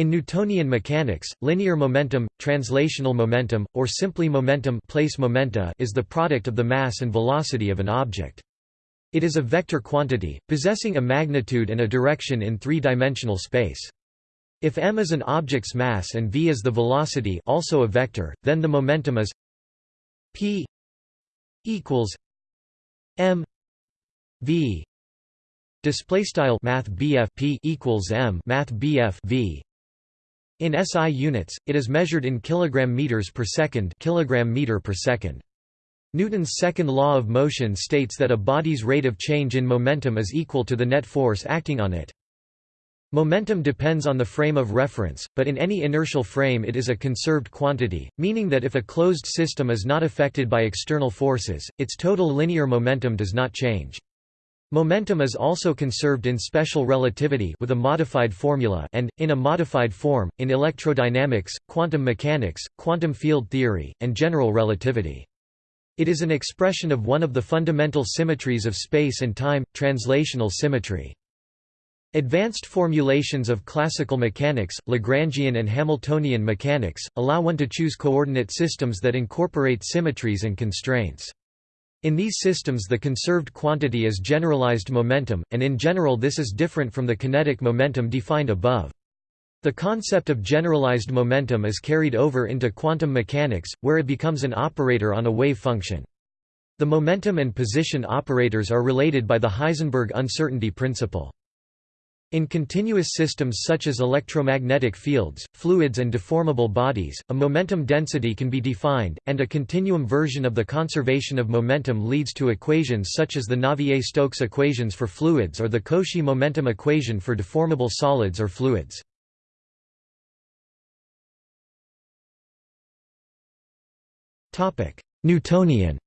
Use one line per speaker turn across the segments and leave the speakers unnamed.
In Newtonian mechanics, linear momentum, translational momentum, or simply momentum place momenta is the product of the mass and velocity of an object. It is a vector quantity, possessing a magnitude and a direction in three-dimensional space. If m is an object's mass and v is the velocity also a vector, then the momentum is p equals m v display style math p equals m math v in SI units, it is measured in kilogram meters per second, kilogram meter per second. Newton's second law of motion states that a body's rate of change in momentum is equal to the net force acting on it. Momentum depends on the frame of reference, but in any inertial frame it is a conserved quantity, meaning that if a closed system is not affected by external forces, its total linear momentum does not change. Momentum is also conserved in special relativity with a modified formula and, in a modified form, in electrodynamics, quantum mechanics, quantum field theory, and general relativity. It is an expression of one of the fundamental symmetries of space and time, translational symmetry. Advanced formulations of classical mechanics, Lagrangian and Hamiltonian mechanics, allow one to choose coordinate systems that incorporate symmetries and constraints. In these systems the conserved quantity is generalized momentum, and in general this is different from the kinetic momentum defined above. The concept of generalized momentum is carried over into quantum mechanics, where it becomes an operator on a wave function. The momentum and position operators are related by the Heisenberg uncertainty principle. In continuous systems such as electromagnetic fields, fluids and deformable bodies, a momentum density can be defined, and a continuum version of the conservation of momentum leads to equations such as the Navier-Stokes equations for fluids or the Cauchy momentum equation for deformable solids or fluids. Newtonian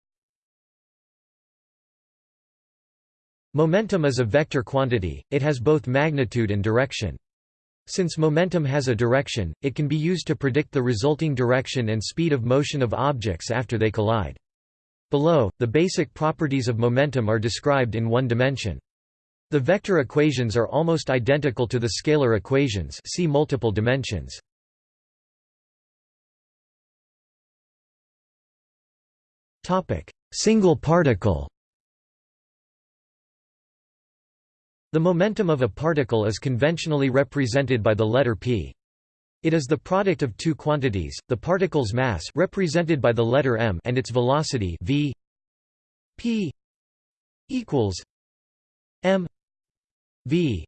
Momentum is a vector quantity, it has both magnitude and direction. Since momentum has a direction, it can be used to predict the resulting direction and speed of motion of objects after they collide. Below, the basic properties of momentum are described in one dimension. The vector equations are almost identical to the scalar equations see multiple dimensions. Single particle The momentum of a particle is conventionally represented by the letter p. It is the product of two quantities, the particle's mass represented by the letter m and its velocity v p equals m v.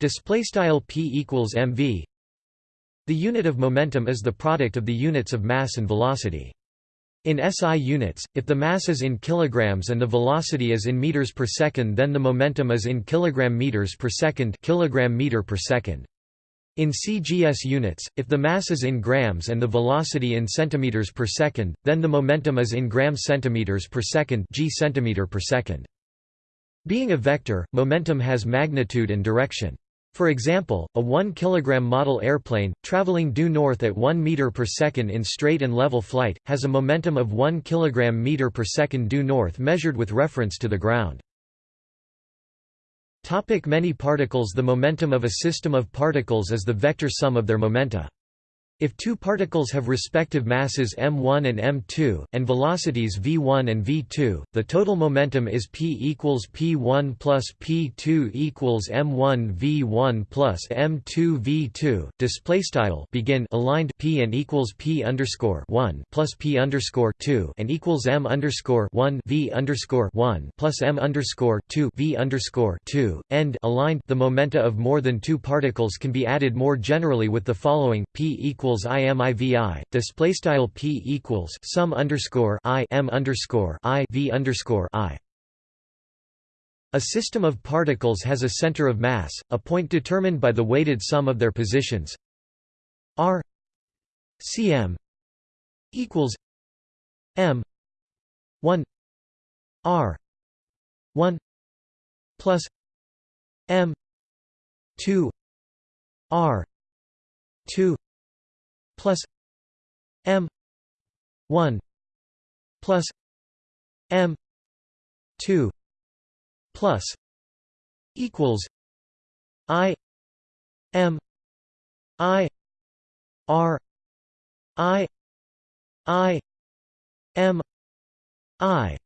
Display style p equals mv the unit of momentum is the product of the units of mass and velocity in SI units, if the mass is in kilograms and the velocity is in meters per second then the momentum is in kilogram meters per second kilogram meter per second. In CGS units, if the mass is in grams and the velocity in centimeters per second, then the momentum is in gram centimeters per second g centimeter per second. Being a vector, momentum has magnitude and direction. For example, a 1 kg model airplane, traveling due north at 1 meter per second in straight and level flight, has a momentum of 1 kg meter per second due north measured with reference to the ground. Topic many particles The momentum of a system of particles is the vector sum of their momenta. If two particles have respective masses m1 and m2, and velocities v1 and v2, the total momentum is p equals p1 plus p2 equals m1 v1 plus m2 v2. Display style begin aligned p and equals p underscore 1 plus p underscore 2 and equals m underscore 1 v underscore 1 plus m underscore 2 v underscore 2. End aligned. The momenta of more than two particles can be added more generally with the following: p equals equals imivi display style p equals sum underscore i m underscore i v underscore i. A system of particles has a center of mass, a point determined by the weighted sum of their positions. R cm equals m 1 r 1 plus m 2 r 2 plus m 1 plus m 2 plus equals i m I R I I M I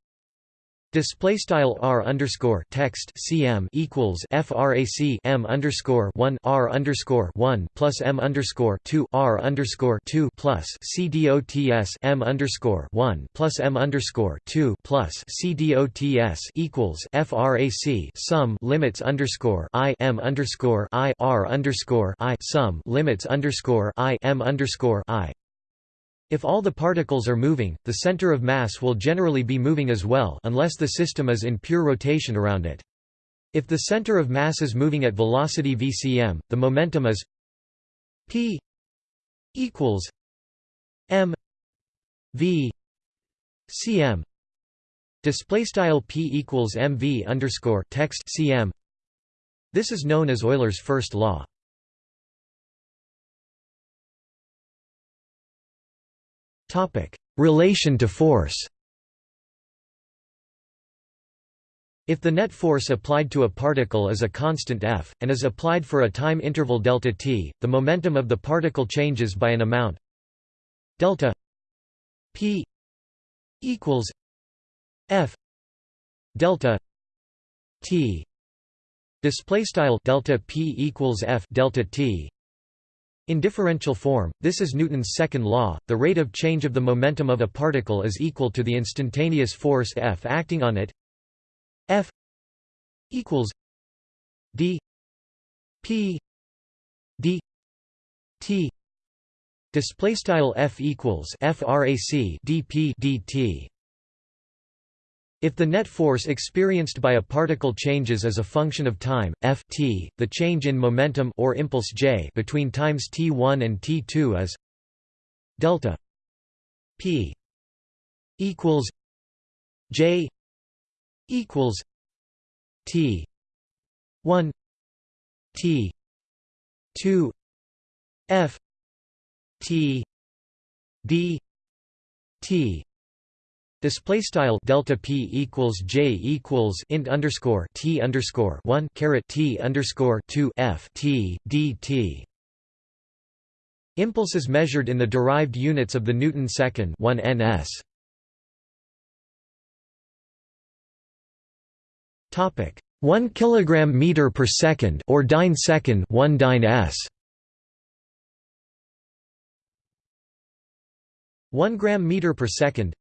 Display style r underscore text cm equals frac m underscore one r underscore one plus m underscore two r underscore two plus c dots m underscore one plus m underscore two plus c dots equals frac sum limits underscore i m underscore i r underscore i sum limits underscore i m underscore i if all the particles are moving, the center of mass will generally be moving as well unless the system is in pure rotation around it. If the center of mass is moving at velocity vcm, the momentum is p equals m v cm display style p equals mv underscore text cm this is known as Euler's first law Relation to force. If the net force applied to a particle is a constant f, and is applied for a time interval delta t, the momentum of the particle changes by an amount delta p equals f delta t. Display style delta p equals f delta t in differential form, this is Newton's second law, the rate of change of the momentum of a particle is equal to the instantaneous force F acting on it. F equals d p d t. Display style F equals frac dp dt if the net force experienced by a particle changes as a function of time, f t, the change in momentum or impulse j between times t1 and t2 is delta p equals j equals t 1 t 2 f t d t Display style delta p equals j equals int underscore t underscore one caret t underscore two f t dt. Impulse is measured in the derived units of the Newton second one ns. Topic one kilogram meter per second or dyne second one dyne s. 1 gram meter per second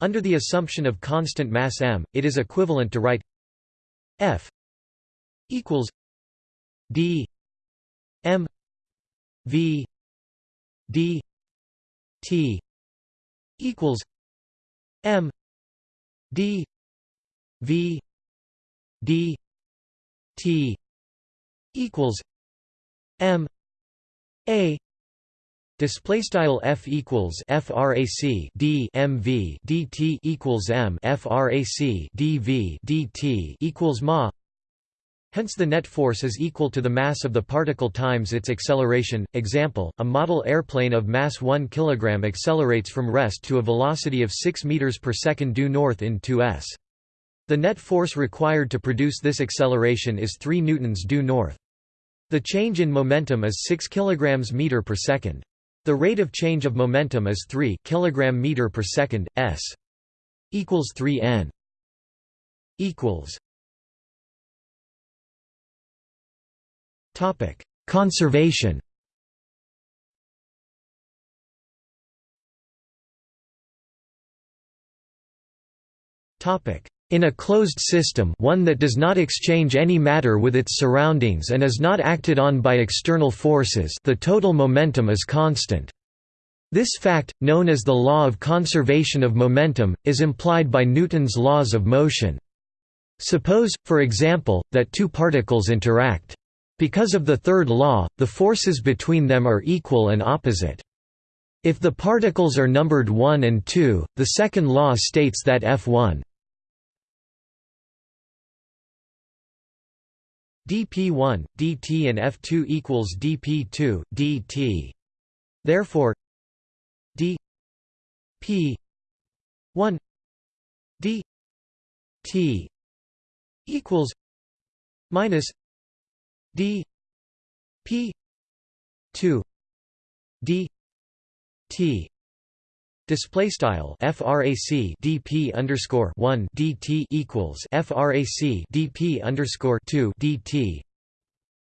under the assumption of constant mass m, it is equivalent to write F equals d m v d t equals m d v d t equals m a Display style f equals frac d mv dt equals m frac dv dt equals ma. Hence the net force is equal to the mass of the particle times its acceleration. Example: A model airplane of mass 1 kg accelerates from rest to a velocity of 6 meters per second due north in 2s. The net force required to produce this acceleration is 3 newtons due north. The change in momentum is 6 kg meter per second. The rate of change of momentum is 3 kg meter per second s equals 3 n equals topic conservation. Topic in a closed system one that does not exchange any matter with its surroundings and is not acted on by external forces the total momentum is constant. This fact, known as the law of conservation of momentum, is implied by Newton's laws of motion. Suppose, for example, that two particles interact. Because of the third law, the forces between them are equal and opposite. If the particles are numbered 1 and 2, the second law states that F1 dp1, dt and f2 equals dp2, dt. Therefore, d p 1 d t equals minus d p 2 d t Display style frac dp underscore one dt equals frac dp underscore two dt,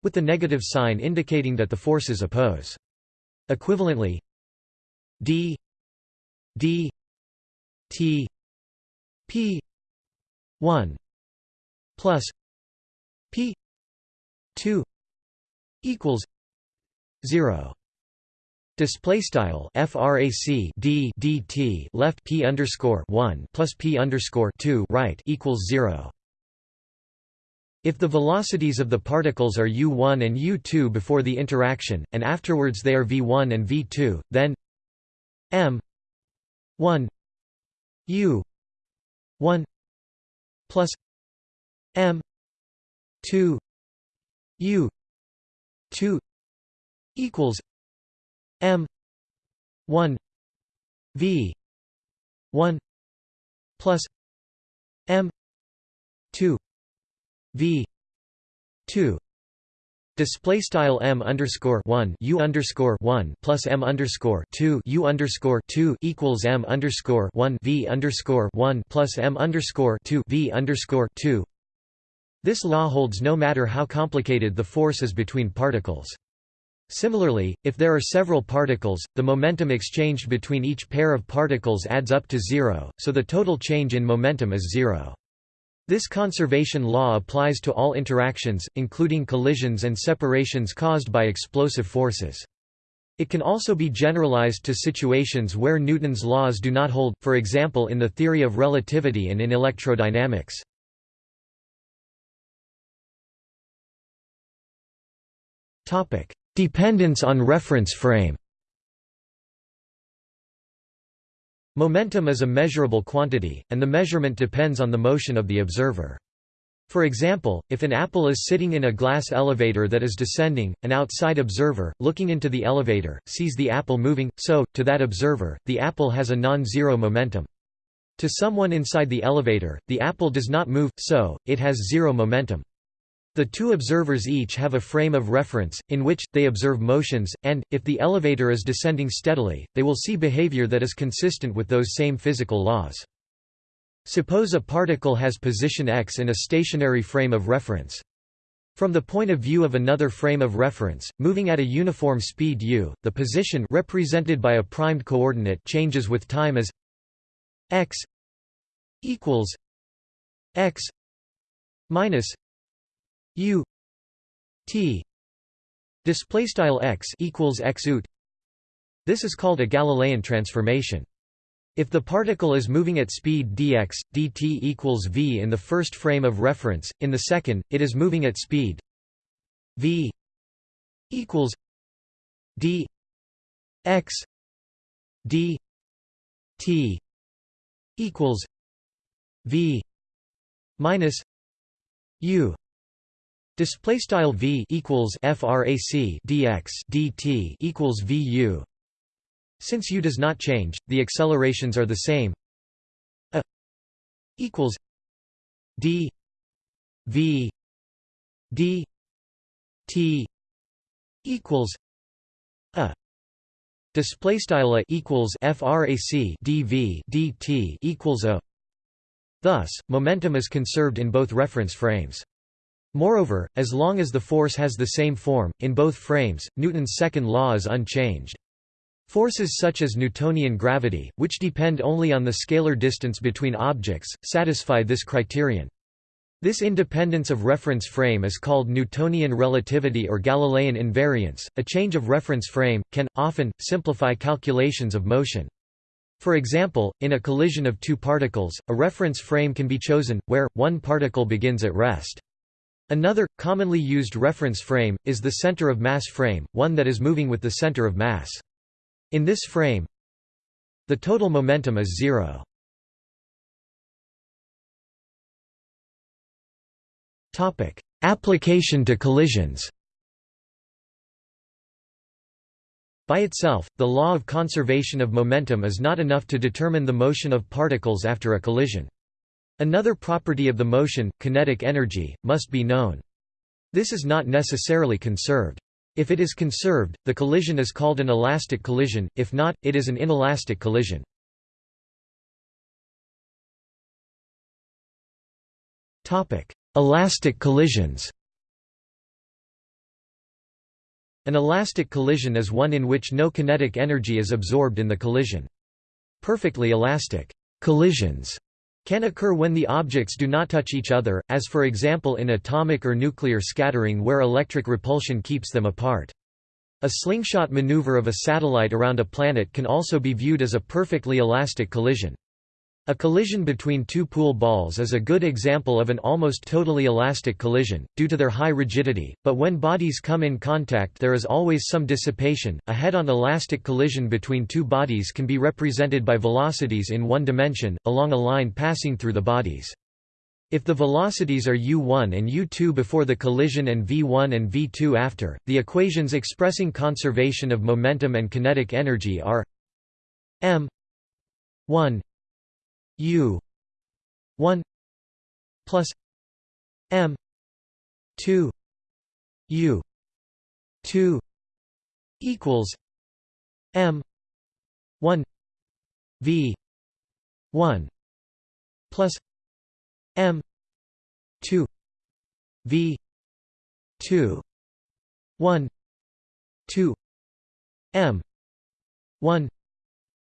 with the negative sign indicating that the forces oppose. Equivalently, d d t p one plus p two equals zero. Display style frac d dt left p underscore one plus p underscore two right equals zero. If the velocities of the particles are u1 and u2 before the interaction, and afterwards they are v1 and v2, then m 1 u 1 plus m 2 u 2 equals m 1 v 1 plus m 2 v 2 Display style m underscore one u underscore one plus m underscore two u underscore two equals m underscore one v underscore one plus m underscore two v underscore two. This law holds no matter how complicated the force is between particles. Similarly, if there are several particles, the momentum exchanged between each pair of particles adds up to zero, so the total change in momentum is zero. This conservation law applies to all interactions, including collisions and separations caused by explosive forces. It can also be generalized to situations where Newton's laws do not hold, for example in the theory of relativity and in electrodynamics. Dependence on reference frame Momentum is a measurable quantity, and the measurement depends on the motion of the observer. For example, if an apple is sitting in a glass elevator that is descending, an outside observer, looking into the elevator, sees the apple moving, so, to that observer, the apple has a non-zero momentum. To someone inside the elevator, the apple does not move, so, it has zero momentum. The two observers each have a frame of reference, in which, they observe motions, and, if the elevator is descending steadily, they will see behavior that is consistent with those same physical laws. Suppose a particle has position x in a stationary frame of reference. From the point of view of another frame of reference, moving at a uniform speed u, the position represented by a primed coordinate changes with time as x equals x minus u t display style x equals x ut this is called a Galilean transformation. If the particle is moving at speed dx, dt equals v in the first frame of reference, in the second, it is moving at speed v equals d x d t equals v minus u Display style v equals frac dx dt equals vu. Since u does not change, the accelerations are the same. A equals d v d t equals a. Display style a equals frac dv dt equals a. Thus, momentum is conserved in both reference frames. Moreover, as long as the force has the same form, in both frames, Newton's second law is unchanged. Forces such as Newtonian gravity, which depend only on the scalar distance between objects, satisfy this criterion. This independence of reference frame is called Newtonian relativity or Galilean invariance. A change of reference frame can often simplify calculations of motion. For example, in a collision of two particles, a reference frame can be chosen where one particle begins at rest. Another, commonly used reference frame, is the center of mass frame, one that is moving with the center of mass. In this frame, the total momentum is zero. Application to collisions By itself, the law of conservation of momentum is not enough to determine the motion of particles after a collision. Another property of the motion, kinetic energy, must be known. This is not necessarily conserved. If it is conserved, the collision is called an elastic collision, if not, it is an inelastic collision. Elastic collisions An elastic collision is one in which no kinetic energy is absorbed in the collision. Perfectly elastic collisions can occur when the objects do not touch each other, as for example in atomic or nuclear scattering where electric repulsion keeps them apart. A slingshot maneuver of a satellite around a planet can also be viewed as a perfectly elastic collision. A collision between two pool balls is a good example of an almost totally elastic collision, due to their high rigidity, but when bodies come in contact there is always some dissipation. A head-on elastic collision between two bodies can be represented by velocities in one dimension, along a line passing through the bodies. If the velocities are u1 and u2 before the collision and v1 and v2 after, the equations expressing conservation of momentum and kinetic energy are m 1 U one plus M two U two equals M one V one plus M two V two one two M one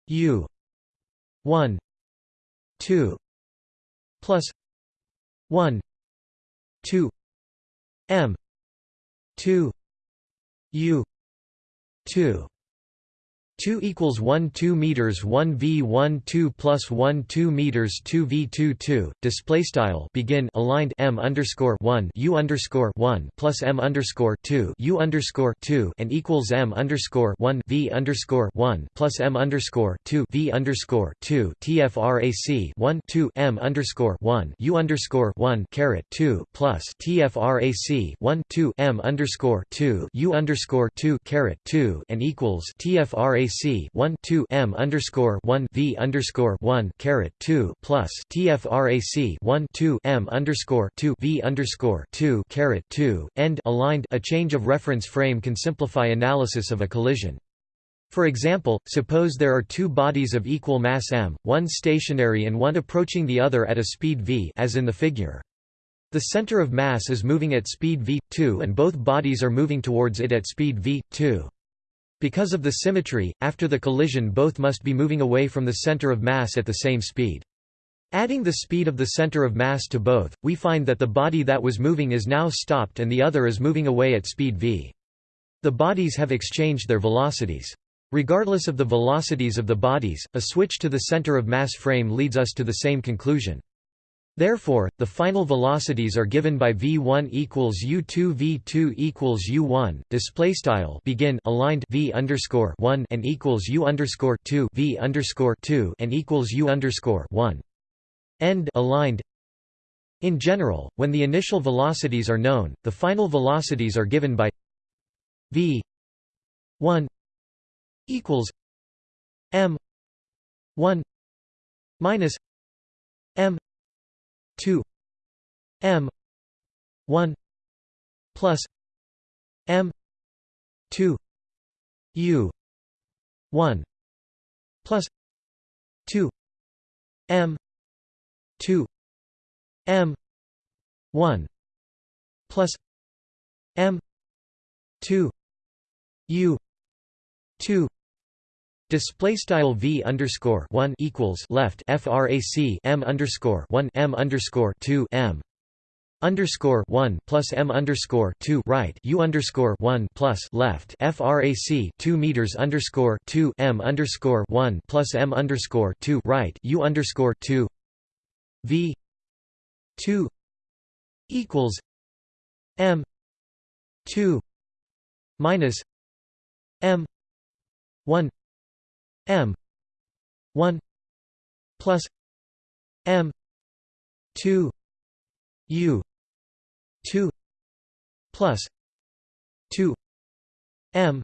U one 2 plus 1 2 m 2 u 2 2 equals 1 2 meters 1 v 1 2 plus 1 2 meters 2 v 2 2 display style begin aligned m underscore 1 u underscore 1 plus m underscore 2 u underscore 2 and equals m underscore 1 v underscore 1 plus m underscore 2 v underscore 2 tfrac 1 2 m underscore 1 u underscore 1 caret 2 plus tfrac 1 2 m underscore 2 u underscore 2 caret 2 and equals tfrac TFRAC 1 2 M underscore 1 V underscore 1 caret 2 plus TFRAC 1 2 M underscore 2 V underscore 2 caret 2 end aligned a change of reference frame can simplify analysis of a collision. For example, suppose there are two bodies of equal mass m, one stationary and one approaching the other at a speed v as in the figure. The center of mass is moving at speed v2 and both bodies are moving towards it at speed v2. Because of the symmetry, after the collision both must be moving away from the center of mass at the same speed. Adding the speed of the center of mass to both, we find that the body that was moving is now stopped and the other is moving away at speed v. The bodies have exchanged their velocities. Regardless of the velocities of the bodies, a switch to the center of mass frame leads us to the same conclusion. Therefore, the final velocities are given by v1 equals u2 v2 equals u1. Display style begin aligned v underscore 1 and equals u underscore 2 v underscore 2 and equals u underscore 1. End aligned. In general, when the initial velocities are known, the final velocities are given by v 1 equals m 1 minus 2 m 1 plus m 2 u 1 plus 2 m 2 m 1 plus m 2 u 2 Display style v underscore one equals left frac m underscore one m underscore two m. Underscore one plus m underscore two right u underscore one plus left frac two meters underscore two m underscore one plus m underscore two right u underscore two. V two equals m two minus m one m 1 plus m 2 u 2 plus 2 m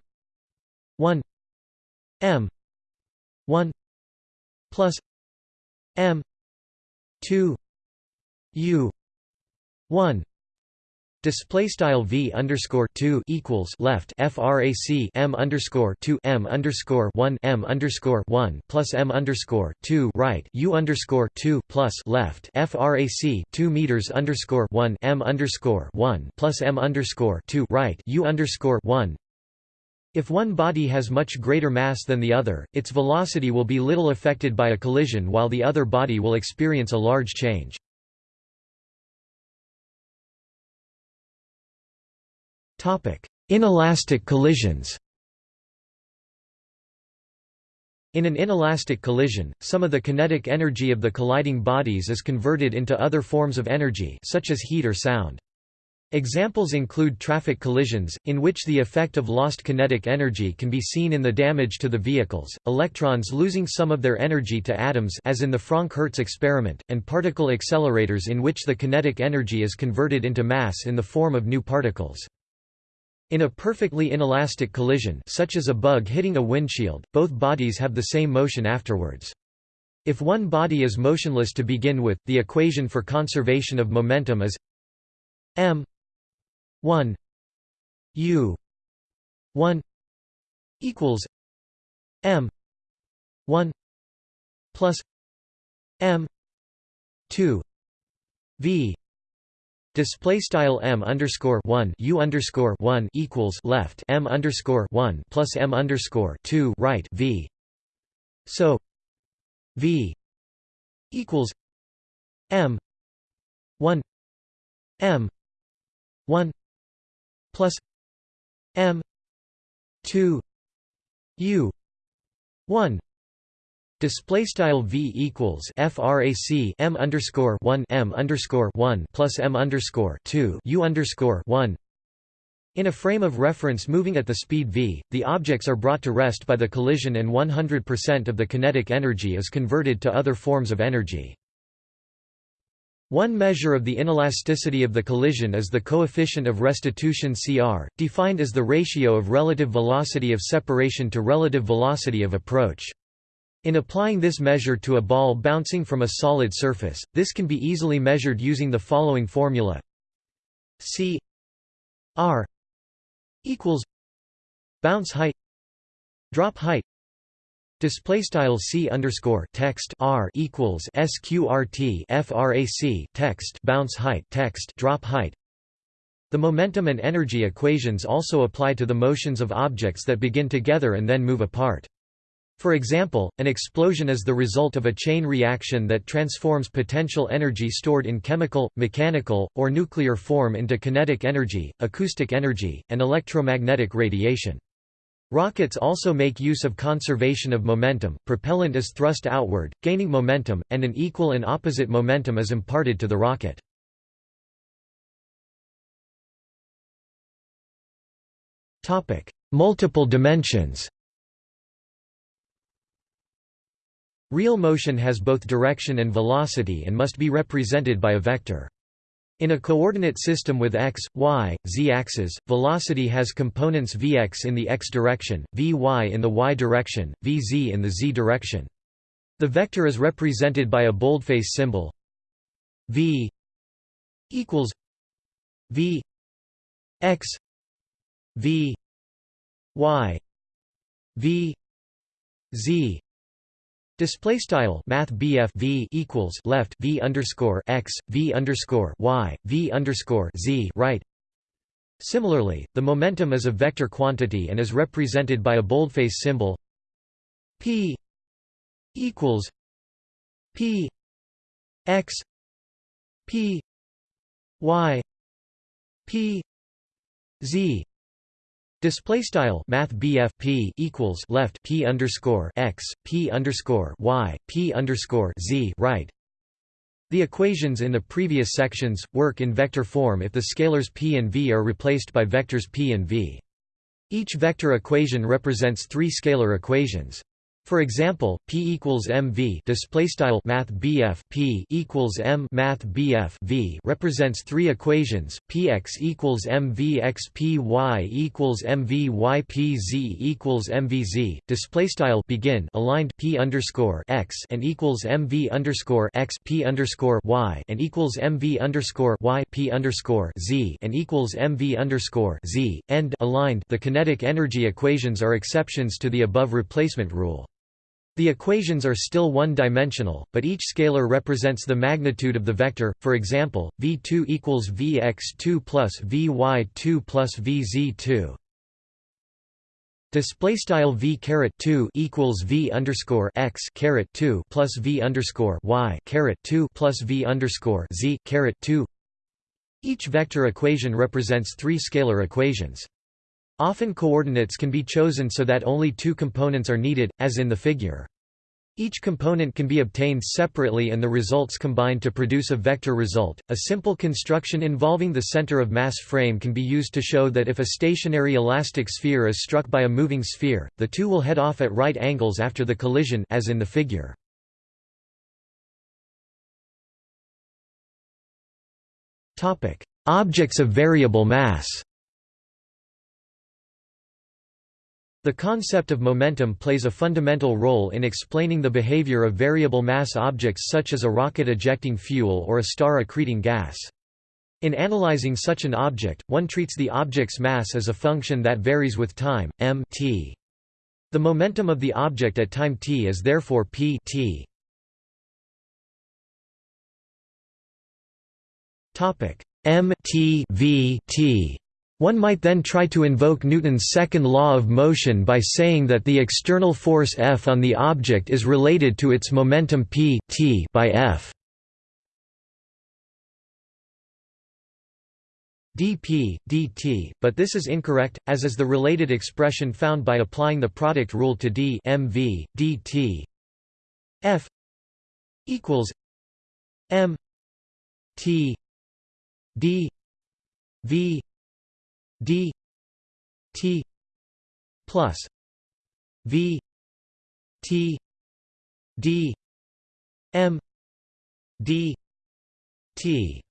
1 m 1 plus m 2 u 1 Display style v underscore two equals left frac m underscore two m underscore one m underscore one plus m underscore two right u underscore two plus left frac two meters underscore one m underscore one plus m underscore two right u underscore one. If one body has much greater mass than the other, its velocity will be little affected by a collision while the other body will experience a large change. Inelastic collisions In an inelastic collision, some of the kinetic energy of the colliding bodies is converted into other forms of energy such as heat or sound. Examples include traffic collisions, in which the effect of lost kinetic energy can be seen in the damage to the vehicles, electrons losing some of their energy to atoms as in the Franck-Hertz experiment, and particle accelerators in which the kinetic energy is converted into mass in the form of new particles. In a perfectly inelastic collision such as a bug hitting a windshield, both bodies have the same motion afterwards. If one body is motionless to begin with, the equation for conservation of momentum is m 1 u 1 equals m 1 plus m 2 v Display style m underscore one u underscore one equals left m underscore one plus m underscore two right v. So v equals m one m one plus m two u one Display style v equals frac m underscore one m underscore one plus m underscore two u underscore one. In a frame of reference moving at the speed v, the objects are brought to rest by the collision, and 100% of the kinetic energy is converted to other forms of energy. One measure of the inelasticity of the collision is the coefficient of restitution Cr, defined as the ratio of relative velocity of separation to relative velocity of approach. In applying this measure to a ball bouncing from a solid surface, this can be easily measured using the following formula. C R equals bounce height drop height display style C underscore text R equals sqrt frac text bounce height text drop height. The momentum and energy equations also apply to the motions of objects that begin together and then move apart for example, an explosion is the result of a chain reaction that transforms potential energy stored in chemical, mechanical, or nuclear form into kinetic energy, acoustic energy, and electromagnetic radiation. Rockets also make use of conservation of momentum, propellant is thrust outward, gaining momentum, and an equal and opposite momentum is imparted to the rocket. Multiple dimensions Real motion has both direction and velocity and must be represented by a vector. In a coordinate system with x, y, z axes, velocity has components vx in the x direction, vy in the y direction, vz in the z direction. The vector is represented by a boldface symbol v equals v x v y v z Display style Math v equals left V underscore x V underscore y V underscore z right. Similarly, the momentum is a vector quantity and is represented by a boldface symbol P equals P x P y P z Display style Math P equals left P underscore x P underscore y P underscore z right. The equations in the previous sections work in vector form if the scalars p and v are replaced by vectors p and v. Each vector equation represents three scalar equations. For example, P equals mv display style math BF P equals m math BF V represents three equations Px equals mv x Py equals mv y Pz equals mvz display style begin aligned P underscore x and equals mv underscore x P underscore y and equals mv underscore y P underscore z and equals mv underscore z end aligned. The kinetic energy equations are exceptions to the above replacement rule. The equations are still one-dimensional, but each scalar represents the magnitude of the vector, for example, v2 equals vx2 plus vy2 plus vz2. Display style v caret 2 equals v underscore x caret 2 plus v underscore y caret 2 plus v underscore z caret 2. Each vector equation represents three scalar equations. Often coordinates can be chosen so that only two components are needed, as in the figure. Each component can be obtained separately and the results combined to produce a vector result. A simple construction involving the center of mass frame can be used to show that if a stationary elastic sphere is struck by a moving sphere, the two will head off at right angles after the collision as in the figure. Topic: Objects of variable mass. The concept of momentum plays a fundamental role in explaining the behavior of variable mass objects such as a rocket ejecting fuel or a star accreting gas. In analyzing such an object, one treats the object's mass as a function that varies with time, m t. The momentum of the object at time t is therefore p t. m t v t one might then try to invoke Newton's second law of motion by saying that the external force F on the object is related to its momentum p t by F. dp, dt, but this is incorrect, as is the related expression found by applying the product rule to d mv, dt f equals m t d v d t plus v t d m d t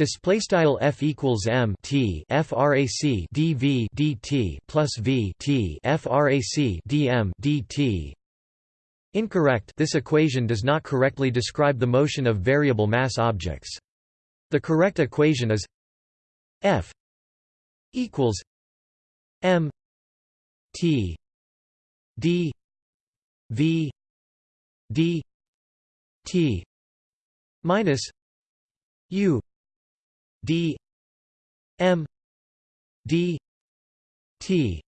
Display style f equals m t frac dv dt plus v t frac dm dt. Incorrect. This equation does not correctly describe the motion of variable mass objects. The correct equation is f equals M T D V D T minus U D M D T.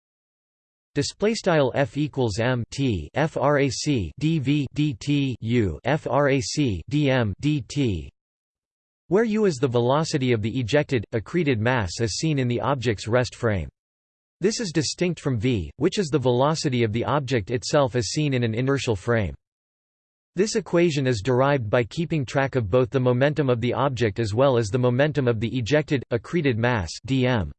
Display style f equals m t frac dv dt u frac dm dt where u is the velocity of the ejected, accreted mass as seen in the object's rest frame. This is distinct from v, which is the velocity of the object itself as seen in an inertial frame. This equation is derived by keeping track of both the momentum of the object as well as the momentum of the ejected, accreted mass dm.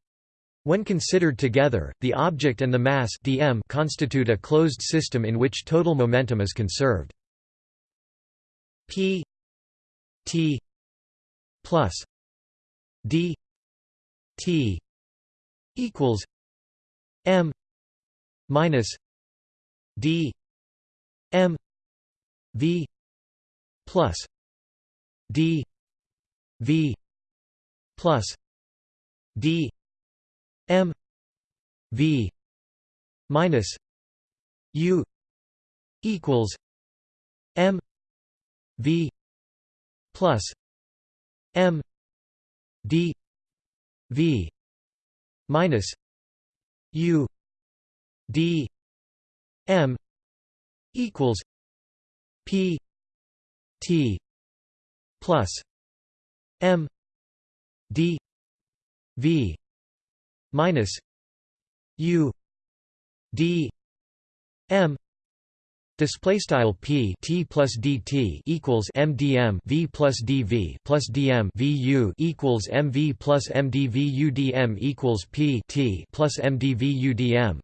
When considered together, the object and the mass dm constitute a closed system in which total momentum is conserved. p t plus d t equals m minus d m v plus d v plus d m v minus u equals m v plus M D V minus U D M equals P T plus M D V minus U D M Display style p t plus dt equals mdm v plus dv plus dm vu equals mv plus mdv udm equals p t plus mdv udm.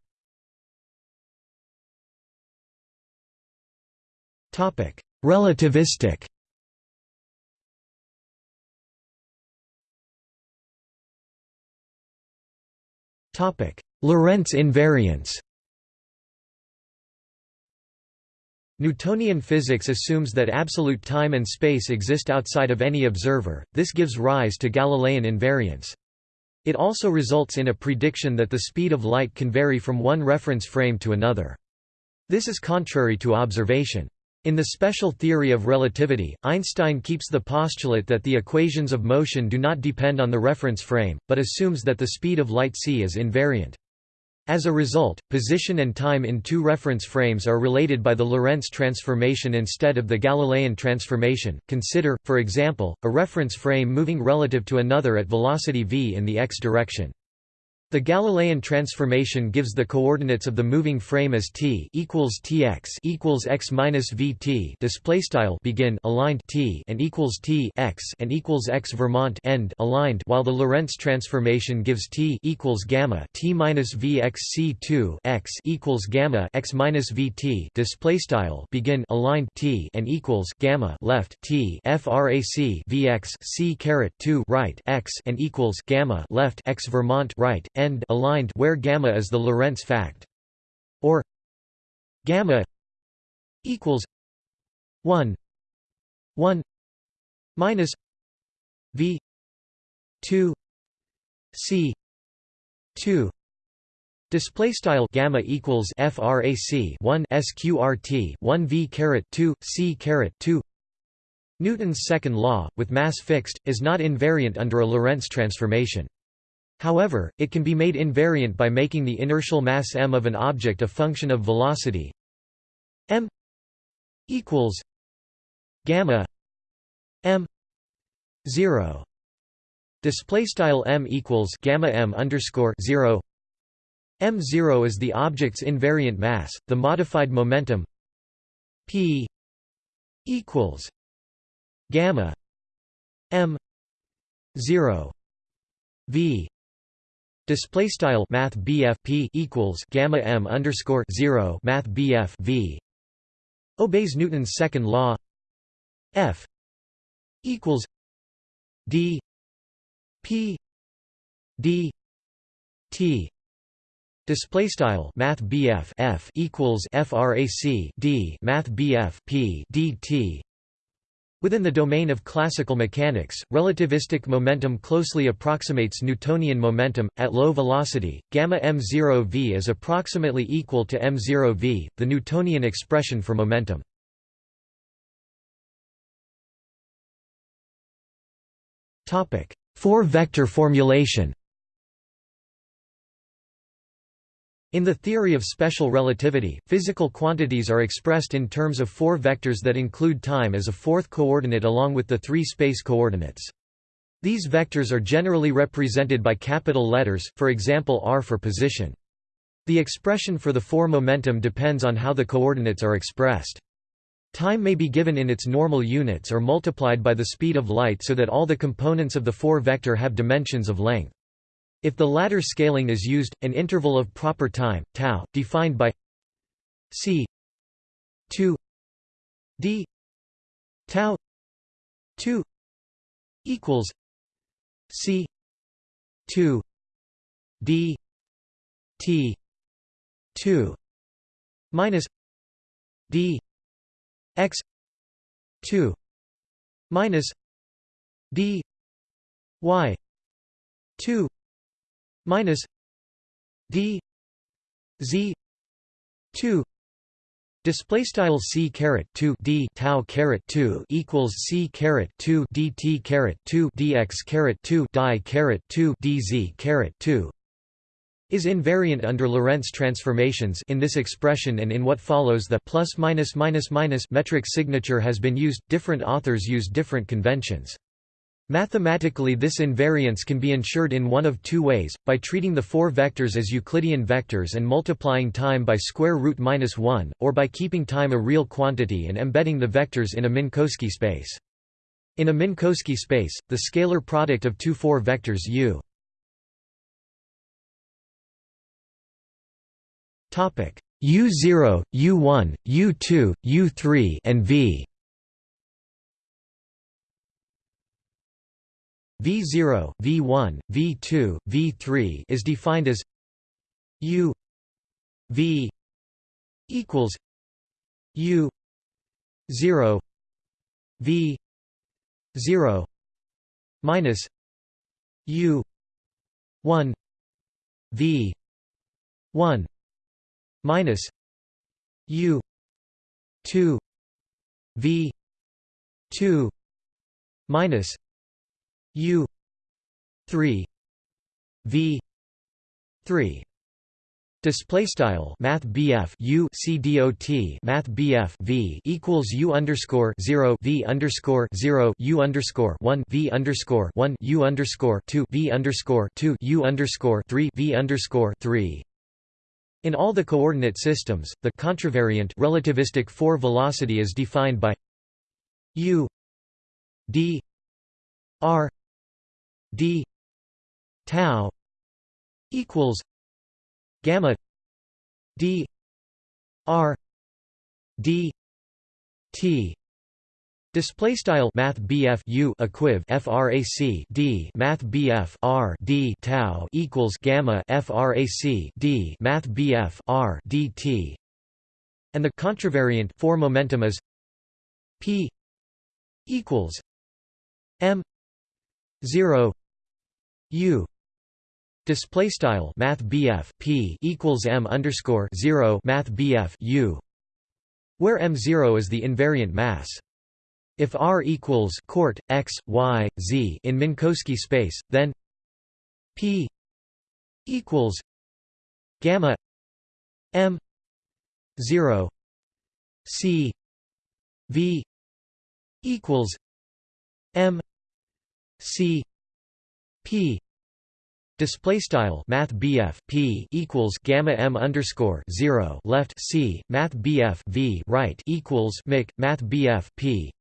Relativistic Topic: Lorentz invariance Newtonian physics assumes that absolute time and space exist outside of any observer, this gives rise to Galilean invariance. It also results in a prediction that the speed of light can vary from one reference frame to another. This is contrary to observation. In the special theory of relativity, Einstein keeps the postulate that the equations of motion do not depend on the reference frame, but assumes that the speed of light c is invariant. As a result, position and time in two reference frames are related by the Lorentz transformation instead of the Galilean transformation. Consider, for example, a reference frame moving relative to another at velocity v in the x direction. The Galilean transformation gives the coordinates of the moving frame as t equals tx equals x minus vt display style begin aligned t and equals t x and equals x Vermont end aligned, while the Lorentz transformation gives t equals gamma t minus v x c 2 x equals gamma x minus vt display style begin aligned t and equals gamma left t frac vx c caret 2 right x and equals gamma left x Vermont right end aligned where gamma is the Lorentz fact or gamma equals 1 1 minus v 2 c 2 Display style gamma equals frac 1 sqrt 1 v caret 2 c caret 2. Newton's second law, with mass fixed, is not invariant under a Lorentz transformation. However, it can be made invariant by making the inertial mass m of an object a function of velocity. m equals gamma m 0 display style m equals gamma m underscore 0 m0 is the object's invariant mass the modified momentum p equals gamma m 0 v Display style Math P equals Gamma M underscore zero Math V. Obeys Newton's second law. F equals D P D T. Display style Math F equals FRAC D Math P D T Within the domain of classical mechanics, relativistic momentum closely approximates Newtonian momentum. At low velocity, gamma m0 v is approximately equal to m0 v, the Newtonian expression for momentum. Topic: Four-vector formulation. In the theory of special relativity, physical quantities are expressed in terms of four vectors that include time as a fourth coordinate along with the three space coordinates. These vectors are generally represented by capital letters, for example r for position. The expression for the four momentum depends on how the coordinates are expressed. Time may be given in its normal units or multiplied by the speed of light so that all the components of the four vector have dimensions of length. If the latter scaling is used, an interval of proper time, tau, defined by c 2 d tau 2 equals c 2 d t 2 minus d x 2 minus d y 2 minus d z 2 Display style c caret 2 d tau caret 2 equals c caret 2 dt caret 2 dx caret 2 die caret 2 dz caret 2 is invariant under Lorentz transformations in this expression and in what follows the plus minus minus minus metric signature has been used. Different authors use different conventions Mathematically this invariance can be ensured in one of two ways, by treating the four vectors as Euclidean vectors and multiplying time by square root minus 1, or by keeping time a real quantity and embedding the vectors in a Minkowski space. In a Minkowski space, the scalar product of two four vectors U U0, U1, U2, U3 and V V0, V1, V2, V3 is defined as U V equals U 0 V 0 minus U 1 V 1 minus U 2 V 2 minus U three V three Display style Math BF U C D O T Math BF V equals U underscore zero V underscore zero U underscore one V underscore one U underscore two V underscore two U underscore three V underscore three. In all the coordinate systems, the contravariant relativistic four velocity is defined by u d r d tau equals gamma d r d t Display style Math BF U equiv frac D Math BF R D tau equals gamma frac D Math BF R DT and the contravariant four momentum is P equals M zero U display style Math P equals M underscore zero Math BF U where M0 is the invariant mass. If R equals court x, y, z in Minkowski space, then P equals gamma m 0 c v equals m c p Display style Math P equals gamma M underscore zero left C Math BF V right equals Mic Math BF P.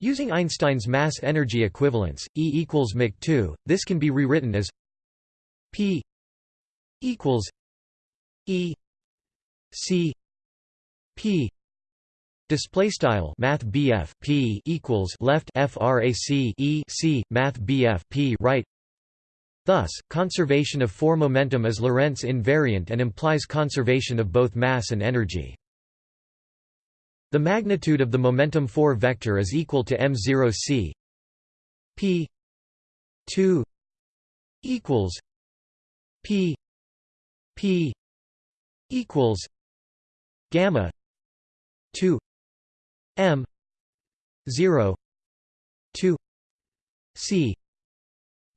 Using Einstein's mass-energy equivalence, E equals mc 2, this can be rewritten as P equals E C P Display style Math P equals left FRAC E C Math P right. Thus, conservation of four momentum is Lorentz invariant and implies conservation of both mass and energy. The magnitude of the momentum 4 vector is equal to m0 c p 2 equals p p equals gamma 2 m 0 2 c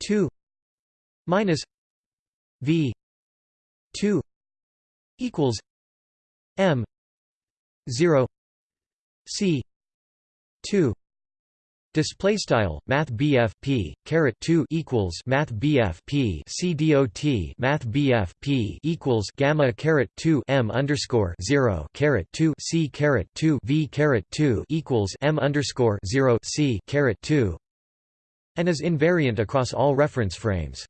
2 minus v 2 equals m 0 C two Display style Math BF P caret two equals Math BF P C dot Math BF P equals Gamma caret two M underscore zero caret two C caret two V caret two equals M underscore zero C caret two and is invariant across all reference frames.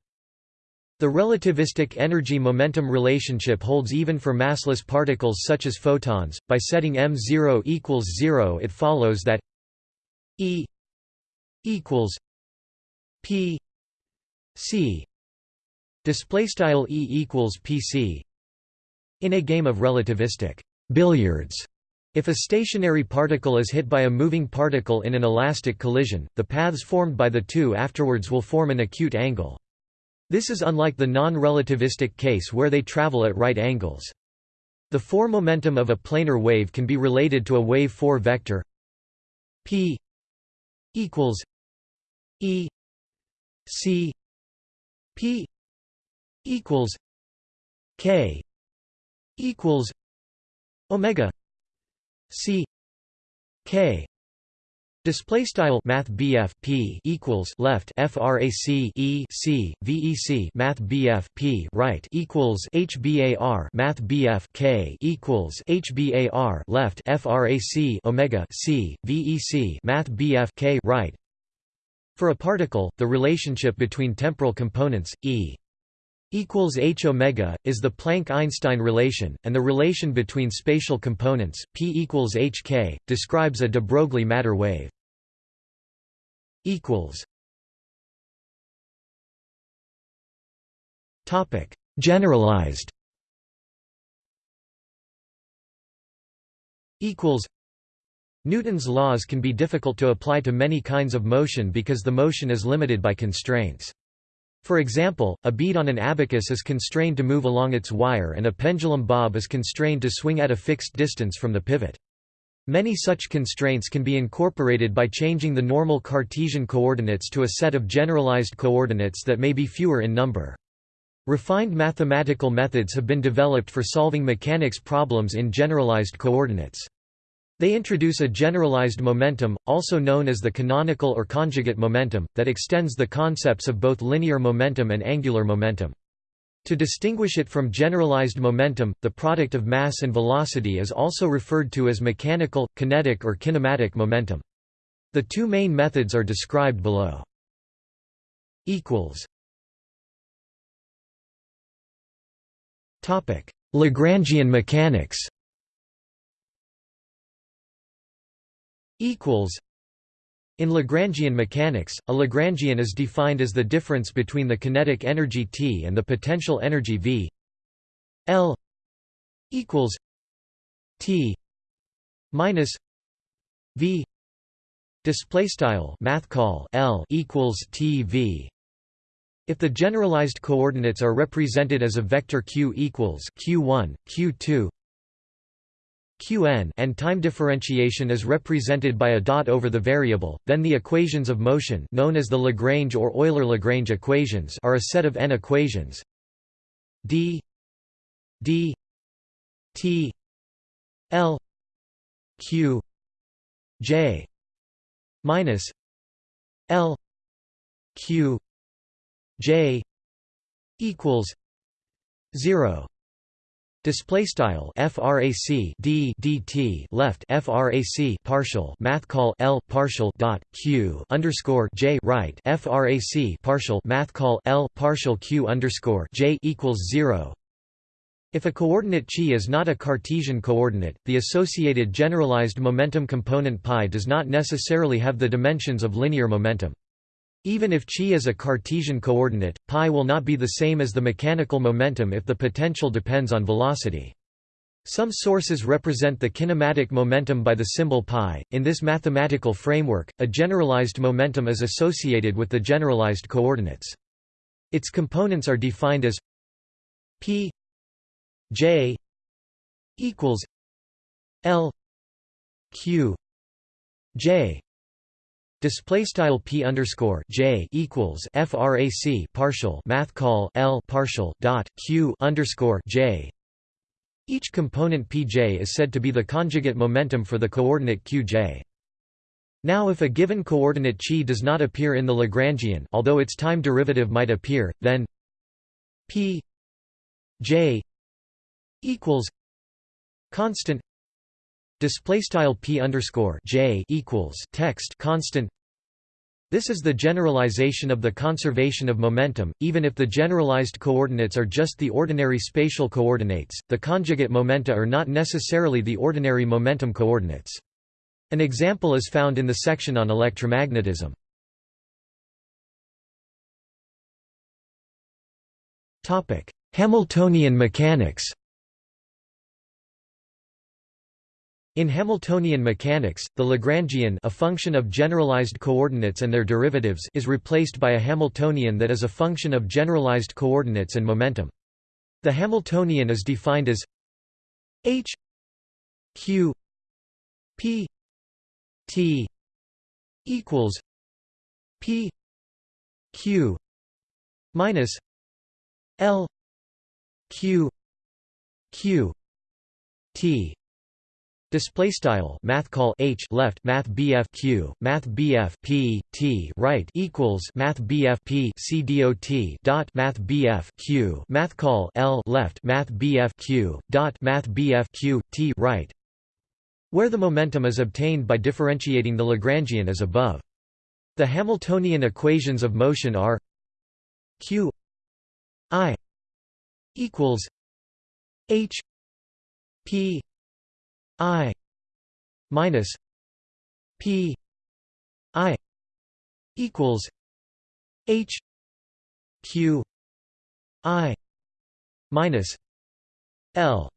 The relativistic energy-momentum relationship holds even for massless particles such as photons. By setting m0 equals 0, it follows that E equals P C display style E equals PC in a game of relativistic billiards if a stationary particle is hit by a moving particle in an elastic collision, the paths formed by the two afterwards will form an acute angle. This is unlike the non-relativistic case where they travel at right angles. The four momentum of a planar wave can be related to a wave 4 vector p equals e c p equals k equals omega c k. Display style Math BF P equals left FRAC E C VEC Math BF P right equals HBAR Math BF K equals HBAR left FRAC Omega C VEC Math BF K right For a particle, the relationship between temporal components E equals h omega is the Planck-Einstein relation, and the relation between spatial components p equals hk describes a de Broglie matter wave. Generalized. Newton's laws can be difficult to apply to many kinds of motion because the motion is limited by constraints. For example, a bead on an abacus is constrained to move along its wire and a pendulum bob is constrained to swing at a fixed distance from the pivot. Many such constraints can be incorporated by changing the normal Cartesian coordinates to a set of generalized coordinates that may be fewer in number. Refined mathematical methods have been developed for solving mechanics problems in generalized coordinates. They introduce a generalized momentum, also known as the canonical or conjugate momentum, that extends the concepts of both linear momentum and angular momentum. To distinguish it from generalized momentum, the product of mass and velocity is also referred to as mechanical, kinetic or kinematic momentum. The two main methods are described below. Lagrangian mechanics equals in Lagrangian mechanics, a Lagrangian is defined as the difference between the kinetic energy T and the potential energy V. L equals T minus V. Display style math call L equals TV if the generalized coordinates are represented as a vector q equals q1 q2 qn and time differentiation is represented by a dot over the variable, then the equations of motion known as the Lagrange or Euler-Lagrange equations are a set of n equations. D d t l q j minus l q j equals 0 Display style frac d dt left frac partial math call l partial dot q underscore j right frac partial math call l partial q underscore j equals zero. If a coordinate chi is not a Cartesian coordinate, the associated generalized momentum component pi does not necessarily have the dimensions of linear momentum. Even if chi is a Cartesian coordinate, pi will not be the same as the mechanical momentum if the potential depends on velocity. Some sources represent the kinematic momentum by the symbol pi. In this mathematical framework, a generalized momentum is associated with the generalized coordinates. Its components are defined as p j equals l q j Display style p underscore j equals frac partial math call l partial dot q underscore j. Each component pj is said to be the conjugate momentum for the coordinate qj. Now if a given coordinate chi does not appear in the Lagrangian although its time derivative might appear, then p j equals constant display style p underscore j equals text constant this is the generalization of the conservation of momentum, even if the generalized coordinates are just the ordinary spatial coordinates, the conjugate momenta are not necessarily the ordinary momentum coordinates. An example is found in the section on electromagnetism. Hamiltonian mechanics In Hamiltonian mechanics, the Lagrangian a function of generalized coordinates and their derivatives is replaced by a Hamiltonian that is a function of generalized coordinates and momentum. The Hamiltonian is defined as h q p t equals p q minus l q q t Display style math call h left math bf q math bf p t right equals math bf p c dot dot math bf q math call l left math bf q dot math bf q t right, where the momentum is obtained by differentiating the Lagrangian as above. The Hamiltonian equations of motion are q i equals H P I minus P I equals H Q I minus L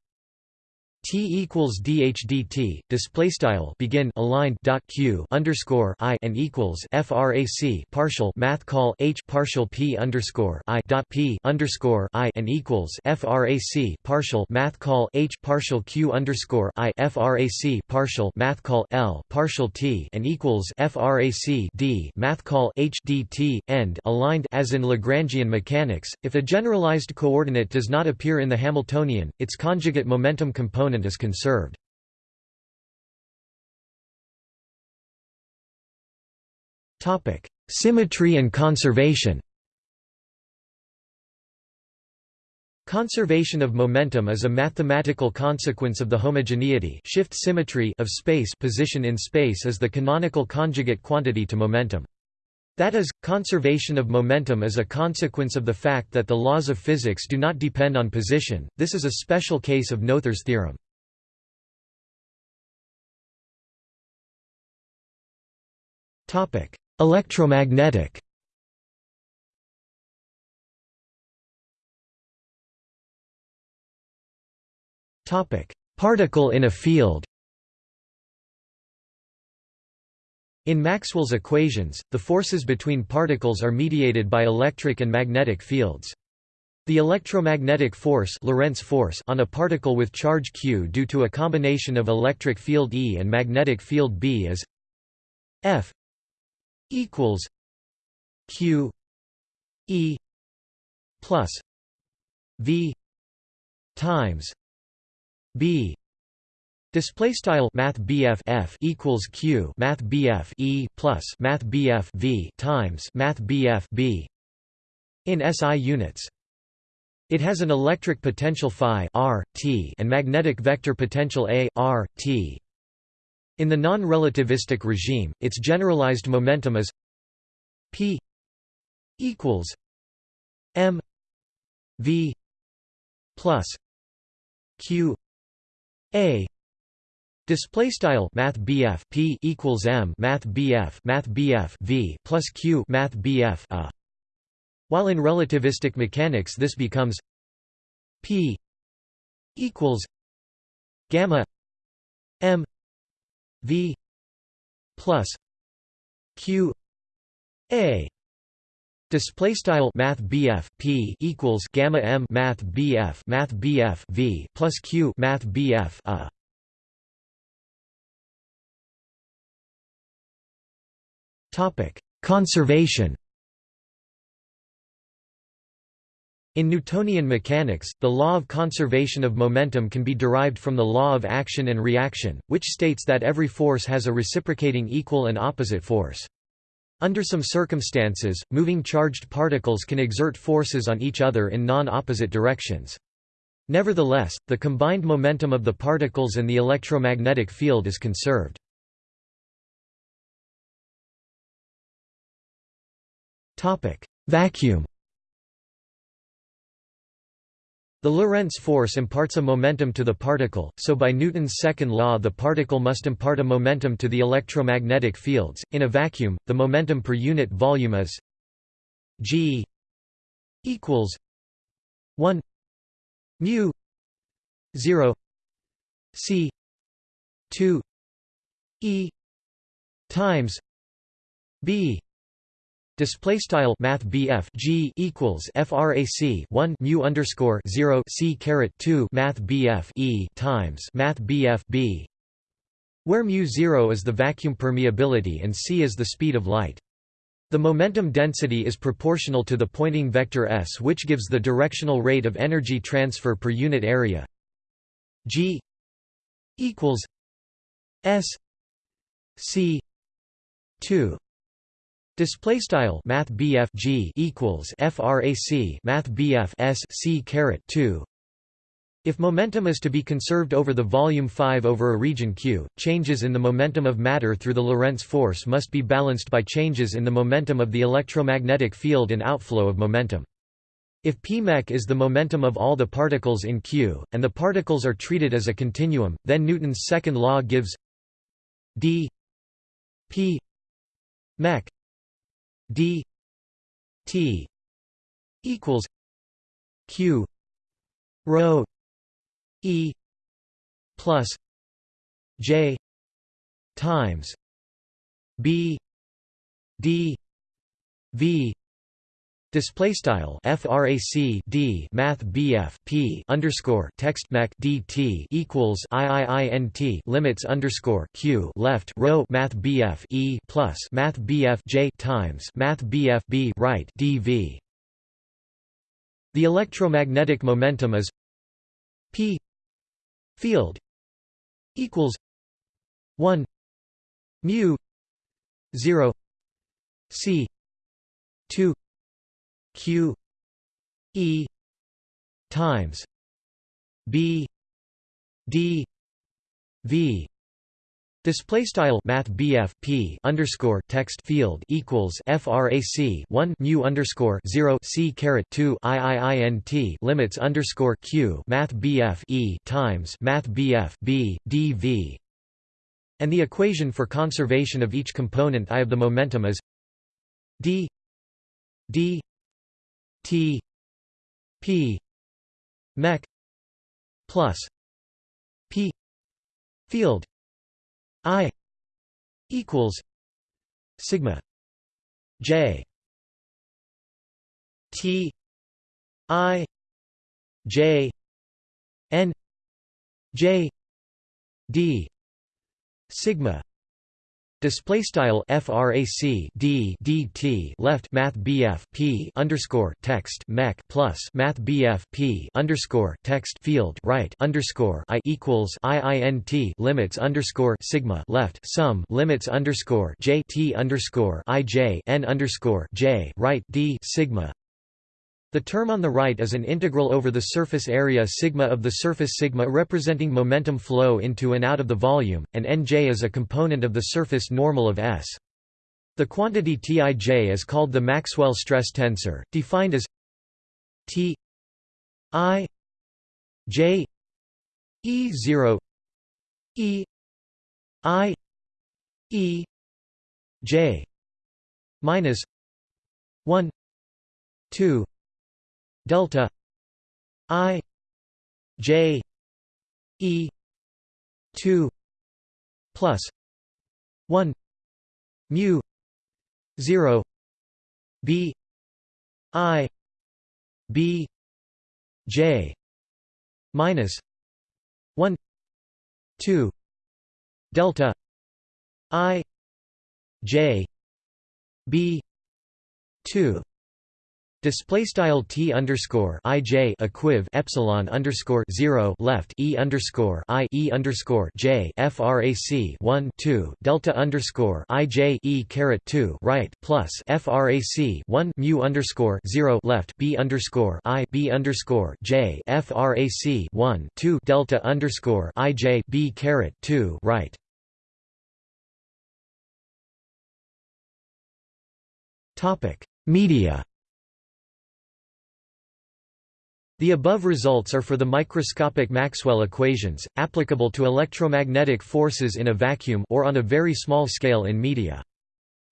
T equals DHDT display style begin aligned dot Q underscore I and equals frac partial math call H partial P underscore I dot P underscore I and equals frac partial math call H partial Q underscore I frac partial math call L partial T and equals frac D math call H dt end aligned. As in Lagrangian mechanics if a generalized coordinate does not appear in the Hamiltonian its conjugate momentum component is conserved. Symmetry and conservation Conservation of momentum is a mathematical consequence of the homogeneity shift symmetry of space position in space is the canonical conjugate quantity to momentum. That is, conservation of momentum is a consequence of the fact that the laws of physics do not depend on position, this is a special case of Noether's theorem. Electromagnetic. Particle in a field. In Maxwell's equations, the forces between particles are mediated by electric and magnetic fields. The electromagnetic force, Lorentz force on a particle with charge q due to a combination of electric field E and magnetic field B is F equals q e plus v times b Display style Math BF equals Q Math BF E plus Math BF V times Math BF B in SI units. It has an electric potential phi r t and magnetic vector potential A r t. In the non-relativistic regime, its generalized momentum is p equals m v plus q a Display style Math BF P equals M Math BF Math BF V plus Q Math BF a. While in relativistic mechanics this becomes P equals gamma M V plus Q A Display style Math BF P equals Gamma M Math BF Math BF V plus Q Math BF A Topic Conservation In Newtonian mechanics, the law of conservation of momentum can be derived from the law of action and reaction, which states that every force has a reciprocating equal and opposite force. Under some circumstances, moving charged particles can exert forces on each other in non-opposite directions. Nevertheless, the combined momentum of the particles and the electromagnetic field is conserved. Vacuum The Lorentz force imparts a momentum to the particle, so by Newton's second law the particle must impart a momentum to the electromagnetic fields. In a vacuum, the momentum per unit volume is g equals 1 mu 0 c 2 e times b Display style Math G equals FRAC one mu underscore zero C caret two Math BF E times Math BF B where mu zero is the vacuum permeability and c is the speed of light. The momentum density is proportional to the Poynting vector s which gives the directional rate of energy transfer per unit area. G equals s c 2 Display style Math G equals FRAC Math BF S C caret two. If momentum is to be conserved over the volume 5 over a region Q, changes in the momentum of matter through the Lorentz force must be balanced by changes in the momentum of the electromagnetic field and outflow of momentum. If p mech is the momentum of all the particles in Q, and the particles are treated as a continuum, then Newton's second law gives d p mech d t equals q rho e plus j times b d v Display style frac d math bf p underscore text mac dt equals iiint limits underscore q left rho math bf e plus math bf j times math bf b right dv. The electromagnetic momentum is p field equals one mu zero c two q e times b d v Display style Math BF P underscore text field equals FRAC one mu underscore zero C caret two IIINT limits underscore Q Math BF E times Math BF B and the equation for conservation of each component I of the momentum is d d T P mech plus P field I equals sigma J T I J N J D sigma Display style frac d dt left math bf p underscore text mech plus math bf p underscore text field right underscore i equals iint limits underscore sigma left sum limits underscore j t underscore i j n underscore j right d sigma the term on the right is an integral over the surface area sigma of the surface sigma representing momentum flow into and out of the volume, and Nj is a component of the surface normal of S. The quantity Tij is called the Maxwell stress tensor, defined as T i j e 0 e i e j minus 1 2 delta i j e 2 plus 1 mu 0 b i b j minus 1 2 delta i j b 2 Display style t underscore i j equiv epsilon underscore zero left e underscore i e underscore j frac one two delta underscore i j e caret two right plus frac one mu underscore zero left b underscore i b underscore j frac one two delta underscore i j b caret two right. Topic Media The above results are for the microscopic Maxwell equations, applicable to electromagnetic forces in a vacuum or on a very small scale in media.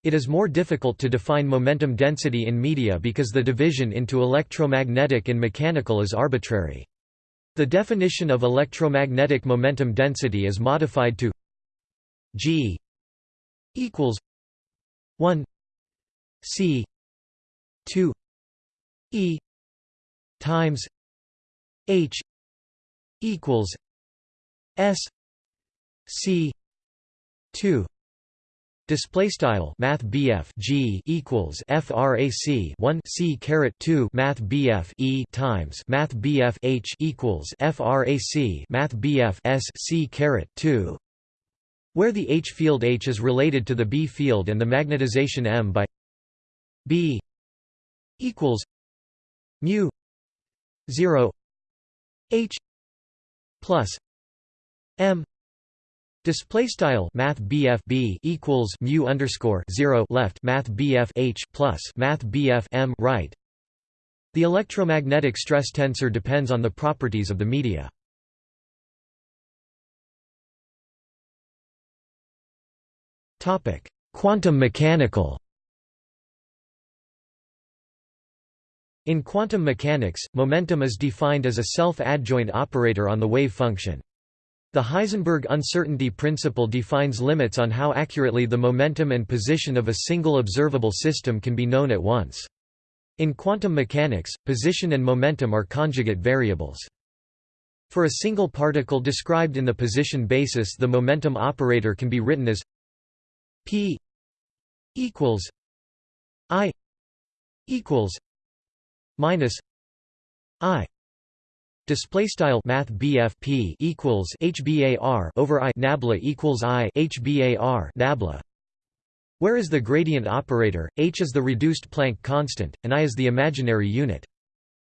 It is more difficult to define momentum density in media because the division into electromagnetic and mechanical is arbitrary. The definition of electromagnetic momentum density is modified to g equals 1 c 2 e times H equals S C two Display style Math BF G equals FRAC one C caret two Math BF E times Math BF H equals FRAC Math BF S C caret two where the H field H is related to the B field and the magnetization M by B equals mu zero H plus M Display style Math B equals mu underscore zero left Math BF H plus Math BF M right. The electromagnetic stress tensor depends on the properties of the media. Topic quantum mechanical In quantum mechanics, momentum is defined as a self-adjoint operator on the wave function. The Heisenberg uncertainty principle defines limits on how accurately the momentum and position of a single observable system can be known at once. In quantum mechanics, position and momentum are conjugate variables. For a single particle described in the position basis the momentum operator can be written as p equals i equals minus i display style math BFP equals HBAR over I nabla equals I HBAR nabla where is the gradient operator? H is the reduced Planck constant and I is the imaginary unit.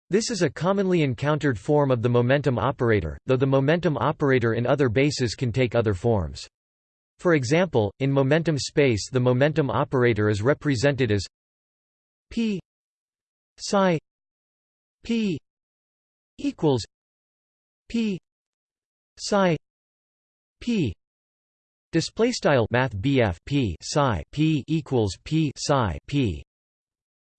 This is a commonly encountered form of the momentum operator though the momentum operator in other bases can take other forms. For example in momentum space the momentum operator is represented as p psi P equals P psi P display style math BF P psi P equals P psi P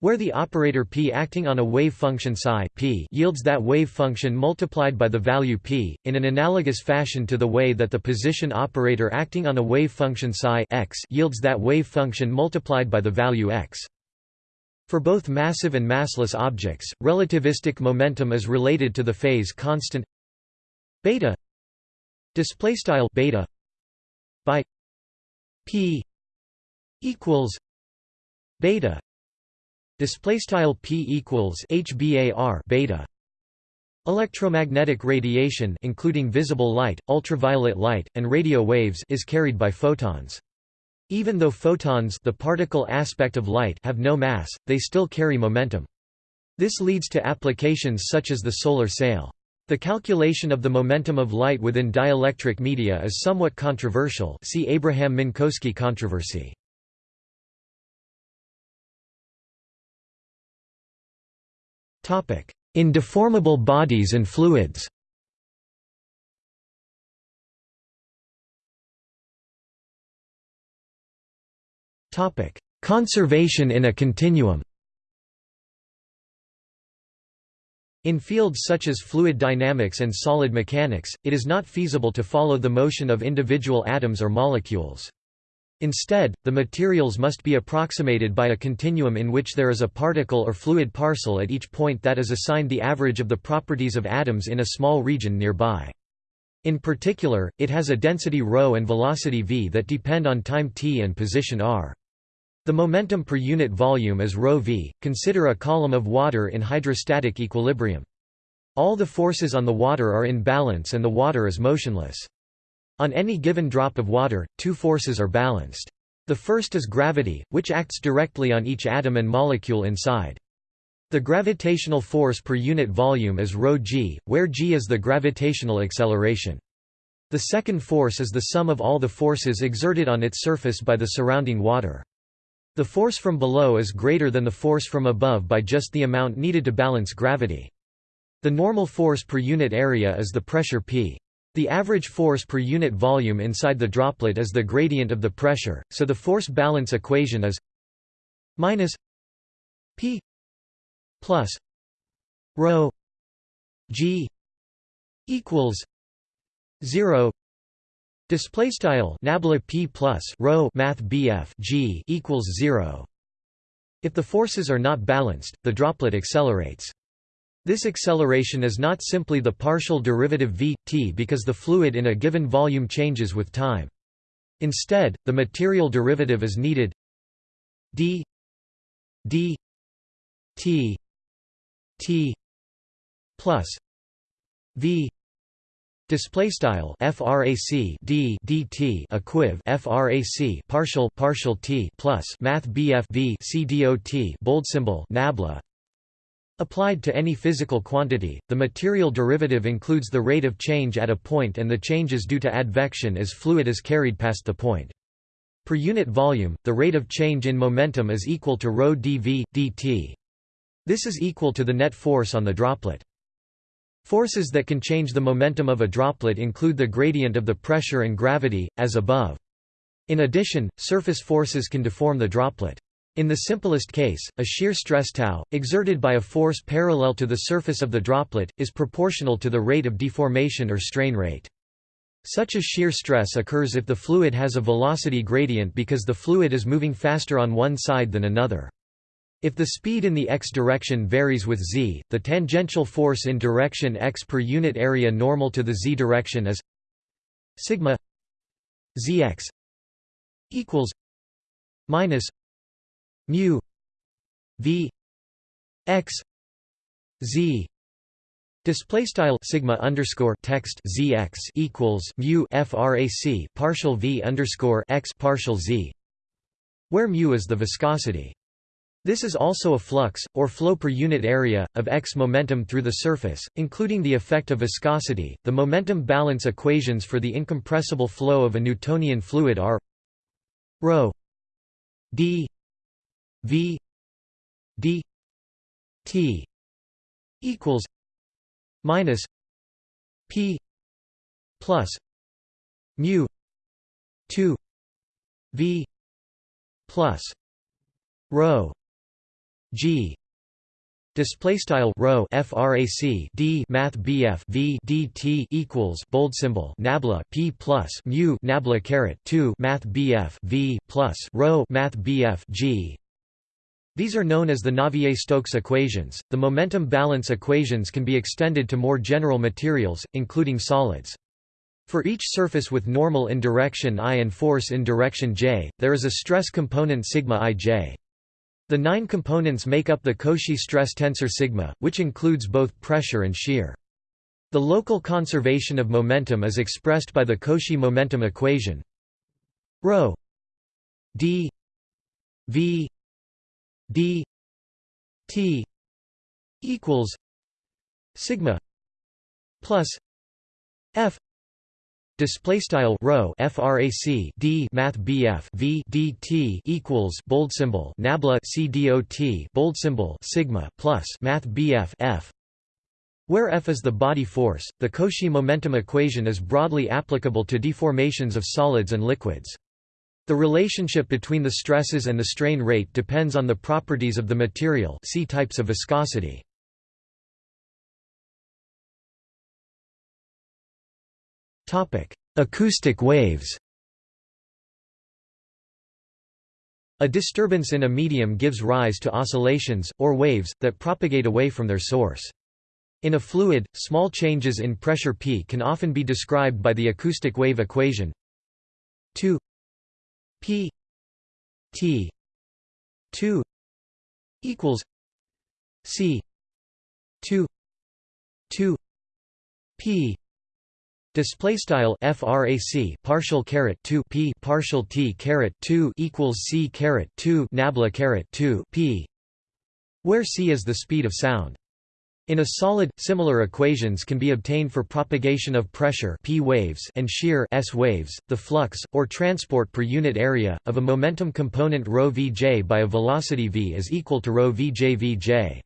where the operator p acting on a wave function psi p yields that wave function multiplied by the value p, in an analogous fashion to the way that the position operator acting on a wave function psi x yields that wave function multiplied by the value x. For both massive and massless objects, relativistic momentum is related to the phase constant beta display style beta by p equals beta display style p equals hbar beta Electromagnetic radiation including visible light, ultraviolet light, and radio waves is carried by photons. Even though photons the particle aspect of light have no mass, they still carry momentum. This leads to applications such as the solar sail. The calculation of the momentum of light within dielectric media is somewhat controversial see Abraham-Minkowski controversy. In deformable bodies and fluids Topic: Conservation in a continuum. In fields such as fluid dynamics and solid mechanics, it is not feasible to follow the motion of individual atoms or molecules. Instead, the materials must be approximated by a continuum in which there is a particle or fluid parcel at each point that is assigned the average of the properties of atoms in a small region nearby. In particular, it has a density ρ and velocity v that depend on time t and position r. The momentum per unit volume is ρv. Consider a column of water in hydrostatic equilibrium. All the forces on the water are in balance and the water is motionless. On any given drop of water, two forces are balanced. The first is gravity, which acts directly on each atom and molecule inside. The gravitational force per unit volume is ρg, where g is the gravitational acceleration. The second force is the sum of all the forces exerted on its surface by the surrounding water. The force from below is greater than the force from above by just the amount needed to balance gravity. The normal force per unit area is the pressure P. The average force per unit volume inside the droplet is the gradient of the pressure, so the force balance equation is minus P plus rho G equals 0 Display style nabla p plus rho math bf g equals zero. If the forces are not balanced, the droplet accelerates. This acceleration is not simply the partial derivative v t because the fluid in a given volume changes with time. Instead, the material derivative is needed d d t t plus v Display style frac d dt equiv frac partial partial t plus math bf v c dot bold symbol nabla. Applied to any physical quantity, the material derivative includes the rate of change at a point and the changes due to advection as fluid is carried past the point. Per unit volume, the rate of change in momentum is equal to rho dv, dt. This is equal to the net force on the droplet. Forces that can change the momentum of a droplet include the gradient of the pressure and gravity, as above. In addition, surface forces can deform the droplet. In the simplest case, a shear stress tau, exerted by a force parallel to the surface of the droplet, is proportional to the rate of deformation or strain rate. Such a shear stress occurs if the fluid has a velocity gradient because the fluid is moving faster on one side than another. If the speed in the x direction varies with z, the tangential force in direction x per unit area normal to the z direction is sigma zx equals minus mu v x z Display style sigma underscore text zx equals mu frac partial v underscore x partial z, where mu is the viscosity. This is also a flux, or flow per unit area, of x momentum through the surface, including the effect of viscosity. The momentum balance equations for the incompressible flow of a Newtonian fluid are ρ d v d t equals minus p plus mu 2 v plus rho G display style rho frac d math bf v dt equals bold symbol nabla p plus mu nabla caret 2 math bf v plus rho math bf g these are known as the Navier-Stokes equations. The momentum balance equations can be extended to more general materials, including solids. For each surface with normal in direction i and force in direction j, there is a stress component sigma ij. The nine components make up the Cauchy stress tensor sigma, which includes both pressure and shear. The local conservation of momentum is expressed by the Cauchy momentum equation ρ d v d t equals sigma plus f Display style rho frac d math bf v dt equals bold symbol nabla c dot bold symbol sigma plus math bf f. Where F is the body force, the Cauchy momentum equation is broadly applicable to deformations of solids and liquids. The relationship between the stresses and the strain rate depends on the properties of the material see types of viscosity. Acoustic waves A disturbance in a medium gives rise to oscillations, or waves, that propagate away from their source. In a fluid, small changes in pressure P can often be described by the acoustic wave equation 2 P T 2 equals C 2 2 P Display style frac partial caret 2 p partial t caret 2 equals c caret 2 nabla caret 2 p, where c is the speed of sound. In a solid, similar equations can be obtained for propagation of pressure p waves and shear s waves. The flux or transport per unit area of a momentum component ρ vj by a velocity v is equal to ρ vj vj.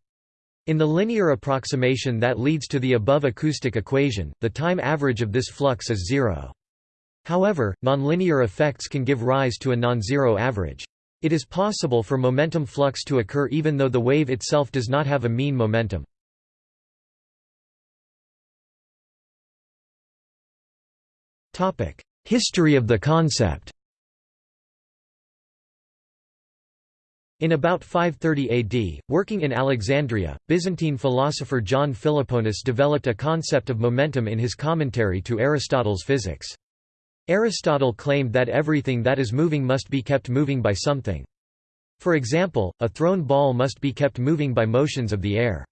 In the linear approximation that leads to the above acoustic equation, the time average of this flux is zero. However, nonlinear effects can give rise to a non-zero average. It is possible for momentum flux to occur even though the wave itself does not have a mean momentum. History of the concept In about 530 AD, working in Alexandria, Byzantine philosopher John Philoponus developed a concept of momentum in his commentary to Aristotle's Physics. Aristotle claimed that everything that is moving must be kept moving by something. For example, a thrown ball must be kept moving by motions of the air.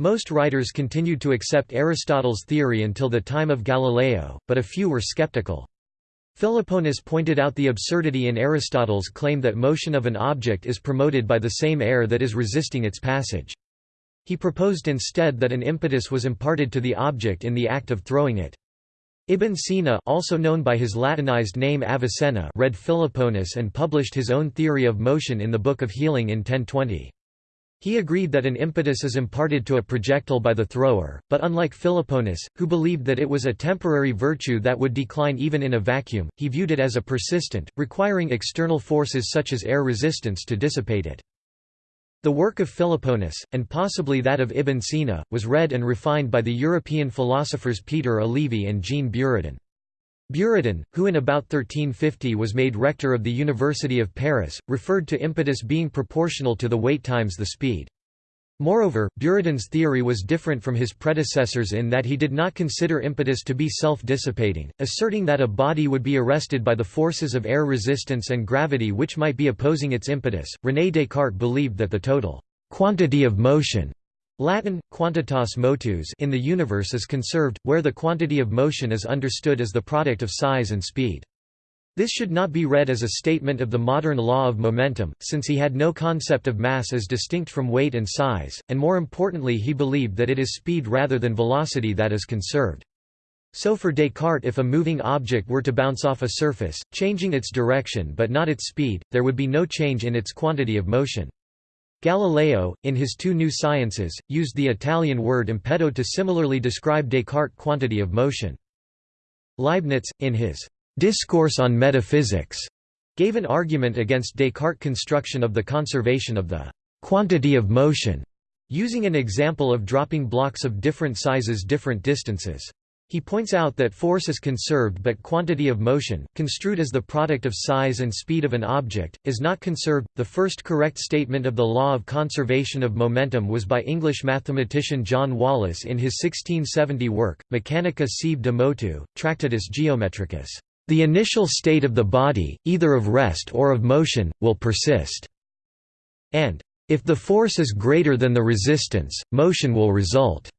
Most writers continued to accept Aristotle's theory until the time of Galileo, but a few were skeptical. Philoponus pointed out the absurdity in Aristotle's claim that motion of an object is promoted by the same air that is resisting its passage. He proposed instead that an impetus was imparted to the object in the act of throwing it. Ibn Sina also known by his Latinized name Avicenna read Philoponus and published his own theory of motion in the Book of Healing in 1020. He agreed that an impetus is imparted to a projectile by the thrower, but unlike Philoponus, who believed that it was a temporary virtue that would decline even in a vacuum, he viewed it as a persistent, requiring external forces such as air resistance to dissipate it. The work of Philoponus, and possibly that of Ibn Sina, was read and refined by the European philosophers Peter Olivi and Jean Buridan. Buridan, who in about 1350 was made rector of the University of Paris, referred to impetus being proportional to the weight times the speed. Moreover, Buridan's theory was different from his predecessors in that he did not consider impetus to be self-dissipating, asserting that a body would be arrested by the forces of air resistance and gravity which might be opposing its impetus. René Descartes believed that the total quantity of motion Latin, quantitas motus in the universe is conserved, where the quantity of motion is understood as the product of size and speed. This should not be read as a statement of the modern law of momentum, since he had no concept of mass as distinct from weight and size, and more importantly he believed that it is speed rather than velocity that is conserved. So for Descartes if a moving object were to bounce off a surface, changing its direction but not its speed, there would be no change in its quantity of motion. Galileo, in his two new sciences, used the Italian word impeto to similarly describe Descartes' quantity of motion. Leibniz, in his Discourse on Metaphysics, gave an argument against Descartes' construction of the conservation of the quantity of motion, using an example of dropping blocks of different sizes different distances. He points out that force is conserved but quantity of motion, construed as the product of size and speed of an object, is not conserved. The first correct statement of the law of conservation of momentum was by English mathematician John Wallis in his 1670 work, Mechanica sive de motu, Tractatus Geometricus. The initial state of the body, either of rest or of motion, will persist. And, if the force is greater than the resistance, motion will result.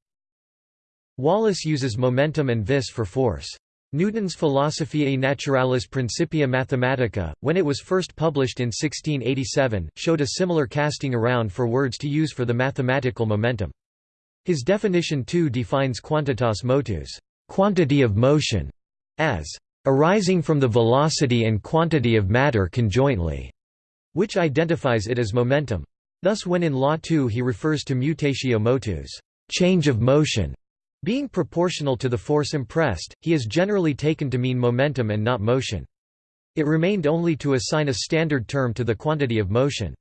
Wallis uses momentum and vis for force. Newton's Philosophiae Naturalis Principia Mathematica, when it was first published in 1687, showed a similar casting around for words to use for the mathematical momentum. His definition too defines quantitas motus quantity of motion", as arising from the velocity and quantity of matter conjointly, which identifies it as momentum. Thus when in Law 2 he refers to mutatio motus change of motion", being proportional to the force impressed, he is generally taken to mean momentum and not motion. It remained only to assign a standard term to the quantity of motion.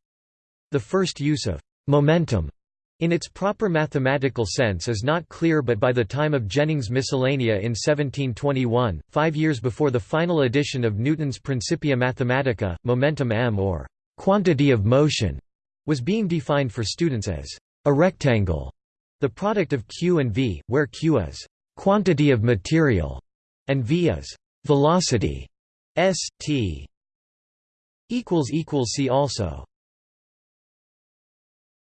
The first use of «momentum» in its proper mathematical sense is not clear but by the time of Jennings' Miscellanea in 1721, five years before the final edition of Newton's Principia Mathematica, momentum m or «quantity of motion» was being defined for students as «a rectangle» The product of q and v, where q is quantity of material and v is velocity. S T equals equals see also